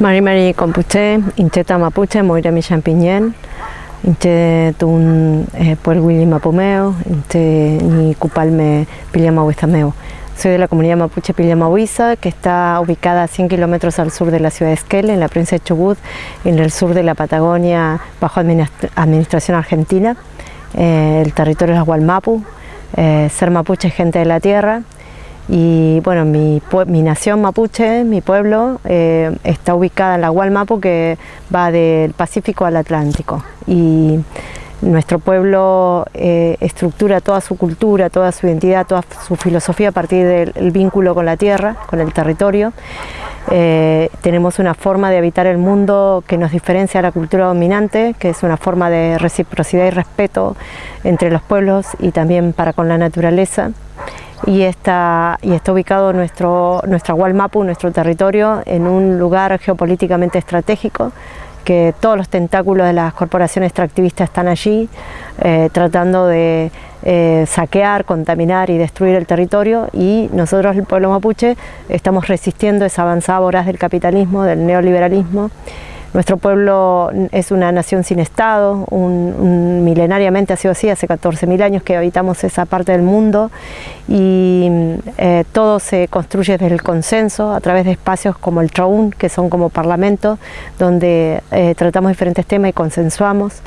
Mari Mari Compuche, Incheta Mapuche, Moira mi Champiñén, Inche Tun eh, Puerguili Mapumeo, Inche Ni Cupalme Pillamauistameo. Soy de la comunidad mapuche Pillamauisa, que está ubicada a 100 kilómetros al sur de la ciudad de Esquel, en la provincia de Chubut, en el sur de la Patagonia, bajo administración argentina. Eh, el territorio es Gualmapu, eh, ser mapuche es gente de la tierra, y bueno, mi, mi nación mapuche, mi pueblo, eh, está ubicada en la Gualmapu que va del Pacífico al Atlántico. Y nuestro pueblo eh, estructura toda su cultura, toda su identidad, toda su filosofía a partir del vínculo con la tierra, con el territorio. Eh, tenemos una forma de habitar el mundo que nos diferencia a la cultura dominante, que es una forma de reciprocidad y respeto entre los pueblos y también para con la naturaleza y está, y está ubicado nuestro, nuestra Gualmapu, nuestro territorio, en un lugar geopolíticamente estratégico, que todos los tentáculos de las corporaciones extractivistas están allí, eh, tratando de eh, saquear, contaminar y destruir el territorio. Y nosotros, el pueblo mapuche, estamos resistiendo esa avanzada voraz del capitalismo, del neoliberalismo nuestro pueblo es una nación sin Estado, milenariamente ha sido así, hace 14.000 años que habitamos esa parte del mundo y eh, todo se construye desde el consenso a través de espacios como el Traún, que son como parlamentos, donde eh, tratamos diferentes temas y consensuamos.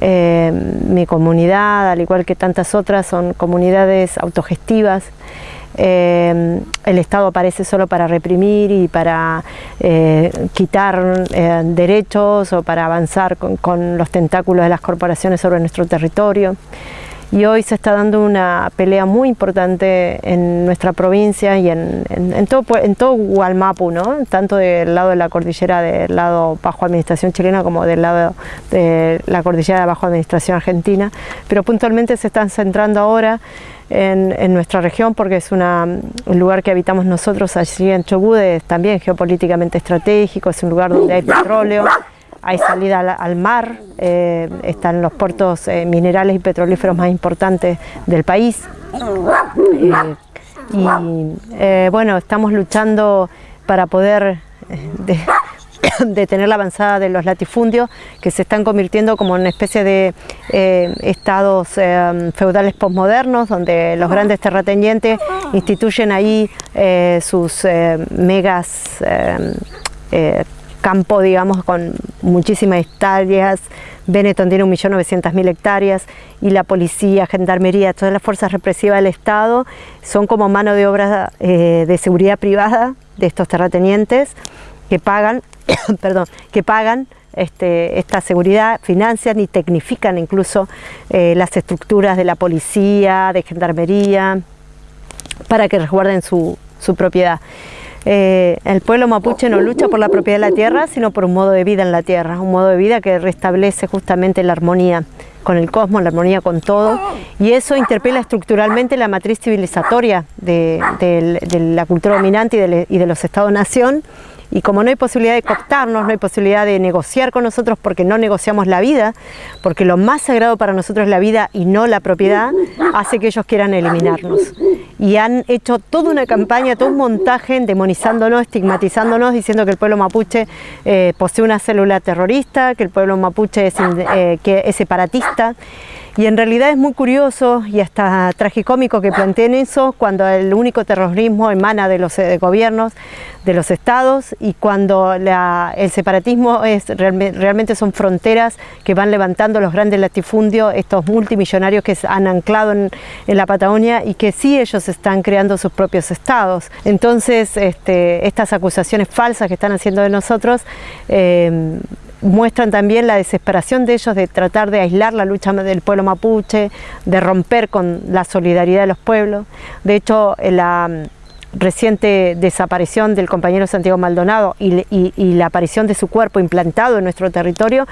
Eh, mi comunidad, al igual que tantas otras, son comunidades autogestivas eh, el Estado aparece solo para reprimir y para eh, quitar eh, derechos o para avanzar con, los tentáculos de las corporaciones sobre nuestro territorio. Y hoy se está dando una pelea muy importante en nuestra provincia y en, todo, en todo ¿no? tanto del lado de la cordillera del lado bajo administración chilena como del lado de la cordillera bajo administración argentina, pero puntualmente se están centrando ahora en, nuestra región porque es un lugar que habitamos nosotros allí en Chubut, es también geopolíticamente estratégico, es un lugar donde hay petróleo, hay salida al, mar, eh, están los puertos eh, minerales y petrolíferos más importantes del país. Eh, y bueno, estamos luchando para poder de tener la avanzada de los latifundios que se están convirtiendo como en una especie de eh, estados eh, feudales postmodernos donde los grandes terratenientes instituyen ahí eh, sus megas campo, digamos, con muchísimas hectáreas, Benetton tiene 1.900.000 hectáreas y la policía, gendarmería, todas las fuerzas represivas del Estado son como mano de obra de seguridad privada de estos terratenientes que pagan perdón, que pagan este, esta seguridad, financian y tecnifican incluso eh, las estructuras de la policía, de gendarmería, para que resguarden su, propiedad. Eh, el pueblo mapuche no lucha por la propiedad de la tierra, sino por un modo de vida en la tierra, un modo de vida que restablece justamente la armonía con el cosmos, la armonía con todo, y eso interpela estructuralmente la matriz civilizatoria de, la cultura dominante y de, y de los estados-nación, y como no hay posibilidad de cooptarnos, no hay posibilidad de negociar con nosotros porque no negociamos la vida, porque lo más sagrado para nosotros es la vida y no la propiedad, hace que ellos quieran eliminarnos. Y han hecho toda una campaña, todo un montaje demonizándonos, estigmatizándonos, diciendo que el pueblo mapuche eh, posee una célula terrorista, que el pueblo mapuche es, eh, que es separatista. Y en realidad es muy curioso y hasta tragicómico que planteen eso cuando el único terrorismo emana de los gobiernos, de los estados y cuando el separatismo es realmente son fronteras que van levantando los grandes latifundios, estos multimillonarios que han anclado en, la Patagonia y que sí ellos están creando sus propios estados. Entonces este, estas acusaciones falsas que están haciendo de nosotros eh, muestran también la desesperación de ellos de tratar de aislar la lucha del pueblo mapuche, de romper con la solidaridad de los pueblos. De hecho, la mm, reciente desaparición del compañero Santiago Maldonado y, la aparición de su cuerpo implantado en nuestro territorio,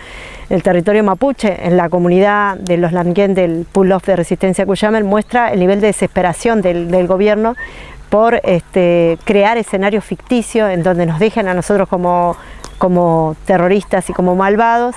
el territorio mapuche, en la comunidad de los Languén del Pull-Off de Resistencia Cuyamel, muestra el nivel de desesperación del, gobierno por este, crear escenarios ficticios en donde nos dejen a nosotros como como terroristas y como malvados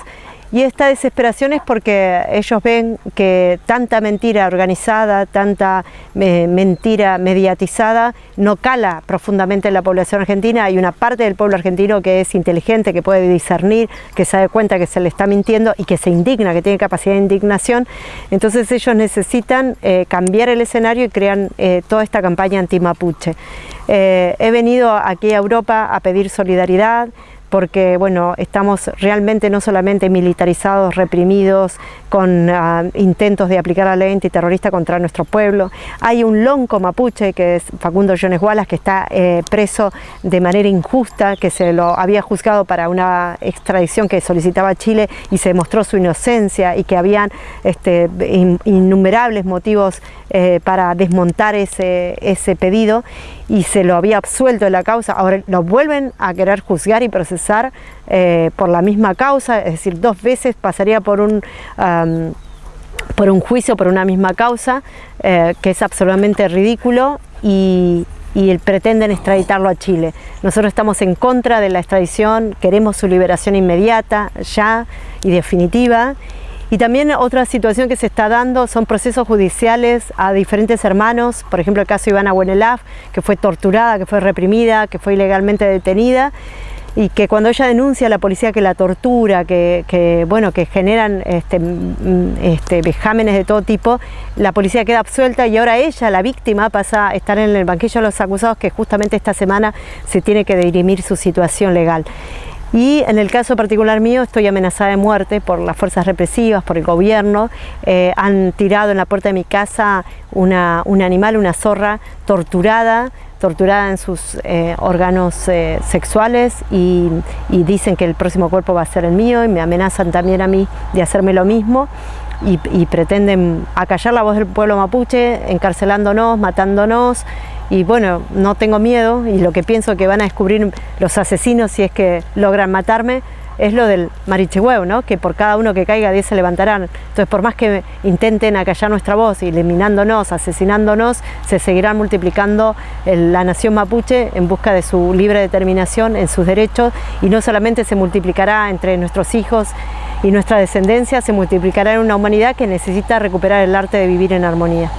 Y esta desesperación es porque ellos ven que tanta mentira organizada, tanta eh, mentira mediatizada, no cala profundamente en la población argentina. Hay una parte del pueblo argentino que es inteligente, que puede discernir, que se da cuenta que se le está mintiendo y que se indigna, que tiene capacidad de indignación. Entonces ellos necesitan eh, cambiar el escenario y crean eh, toda esta campaña anti-mapuche. he venido aquí a Europa a pedir solidaridad, porque bueno, estamos realmente no solamente militarizados, reprimidos, con ah, intentos de aplicar la ley antiterrorista contra nuestro pueblo. Hay un lonco mapuche, que es Facundo Jones Wallace, que está eh, preso de manera injusta, que se lo había juzgado para una extradición que solicitaba Chile y se demostró su inocencia y que habían este, innumerables motivos eh, para desmontar ese, ese pedido y se lo había absuelto de la causa. Ahora lo vuelven a querer juzgar y procesar eh, por la misma causa, es decir, dos veces pasaría por un, por un juicio por una misma causa, eh, que es absolutamente ridículo y, y pretenden extraditarlo a Chile. Nosotros estamos en contra de la extradición, queremos su liberación inmediata, ya y definitiva. Y también otra situación que se está dando son procesos judiciales a diferentes hermanos, por ejemplo el caso de Ivana Buenelaf, que fue torturada, que fue reprimida, que fue ilegalmente detenida y que cuando ella denuncia a la policía que la tortura, que, bueno, que generan este, este, vejámenes de todo tipo, la policía queda absuelta y ahora ella, la víctima, pasa a estar en el banquillo de los acusados que justamente esta semana se tiene que dirimir su situación legal. Y en el caso particular mío estoy amenazada de muerte por las fuerzas represivas, por el gobierno. Eh, han tirado en la puerta de mi casa una, un animal, una zorra torturada, torturada en sus eh, órganos eh, sexuales y, dicen que el próximo cuerpo va a ser el mío y me amenazan también a mí de hacerme lo mismo y, y pretenden acallar la voz del pueblo mapuche, encarcelándonos, matándonos y bueno, no tengo miedo y lo que pienso que van a descubrir los asesinos si es que logran matarme es lo del marichehuevo, ¿no? que por cada uno que caiga 10 se levantarán. Entonces por más que intenten acallar nuestra voz, eliminándonos, asesinándonos, se seguirán multiplicando la nación mapuche en busca de su libre determinación en sus derechos y no solamente se multiplicará entre nuestros hijos y nuestra descendencia, se multiplicará en una humanidad que necesita recuperar el arte de vivir en armonía.